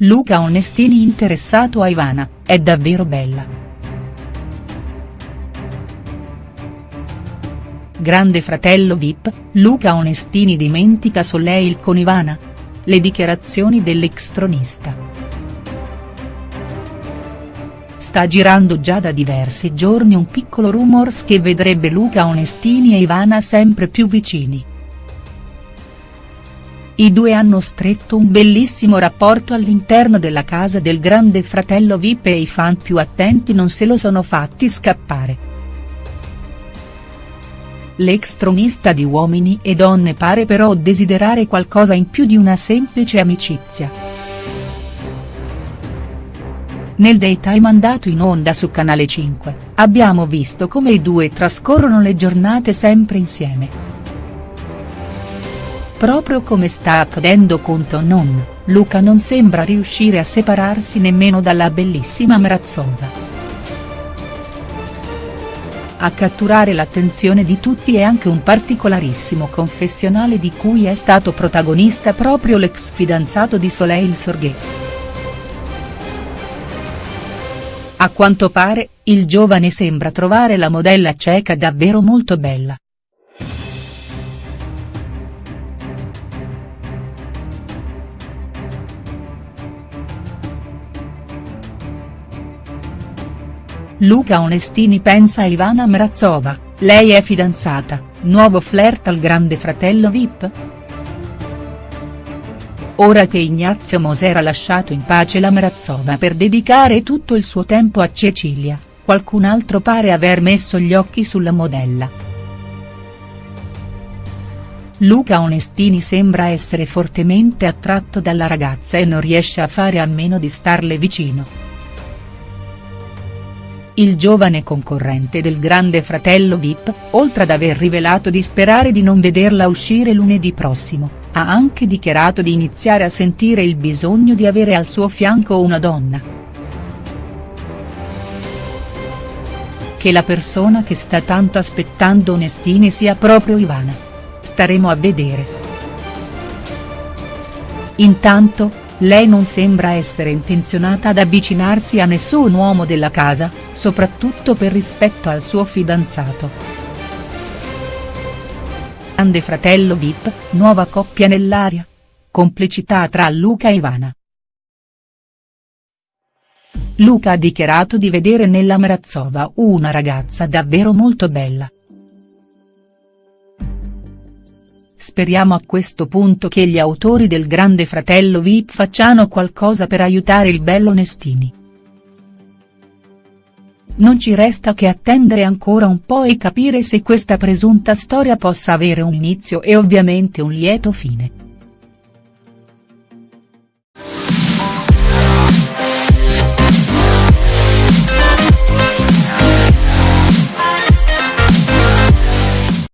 Luca Onestini interessato a Ivana, è davvero bella. Grande fratello Vip, Luca Onestini dimentica Soleil con Ivana? Le dichiarazioni dell'ex-tronista. Sta girando già da diversi giorni un piccolo rumors che vedrebbe Luca Onestini e Ivana sempre più vicini. I due hanno stretto un bellissimo rapporto all'interno della casa del grande fratello Vip e i fan più attenti non se lo sono fatti scappare. L'ex tronista di Uomini e Donne pare però desiderare qualcosa in più di una semplice amicizia. Nel daytime andato in onda su Canale 5, abbiamo visto come i due trascorrono le giornate sempre insieme. Proprio come sta accadendo con Tonon, Luca non sembra riuscire a separarsi nemmeno dalla bellissima Mrazova. A catturare l'attenzione di tutti è anche un particolarissimo confessionale di cui è stato protagonista proprio l'ex fidanzato di Soleil Sorghe. A quanto pare, il giovane sembra trovare la modella ceca davvero molto bella. Luca Onestini pensa a Ivana Mrazova, lei è fidanzata, nuovo flirt al grande fratello Vip?. Ora che Ignazio Moser ha lasciato in pace la Mrazova per dedicare tutto il suo tempo a Cecilia, qualcun altro pare aver messo gli occhi sulla modella. Luca Onestini sembra essere fortemente attratto dalla ragazza e non riesce a fare a meno di starle vicino. Il giovane concorrente del grande fratello Vip, oltre ad aver rivelato di sperare di non vederla uscire lunedì prossimo, ha anche dichiarato di iniziare a sentire il bisogno di avere al suo fianco una donna. Che la persona che sta tanto aspettando Onestini sia proprio Ivana. Staremo a vedere. Intanto, lei non sembra essere intenzionata ad avvicinarsi a nessun uomo della casa, soprattutto per rispetto al suo fidanzato. Grande fratello Vip, nuova coppia nell'aria? Complicità tra Luca e Ivana. Luca ha dichiarato di vedere nella Mrazova una ragazza davvero molto bella. Speriamo a questo punto che gli autori del Grande Fratello Vip facciano qualcosa per aiutare il bello Nestini. Non ci resta che attendere ancora un po' e capire se questa presunta storia possa avere un inizio e ovviamente un lieto fine.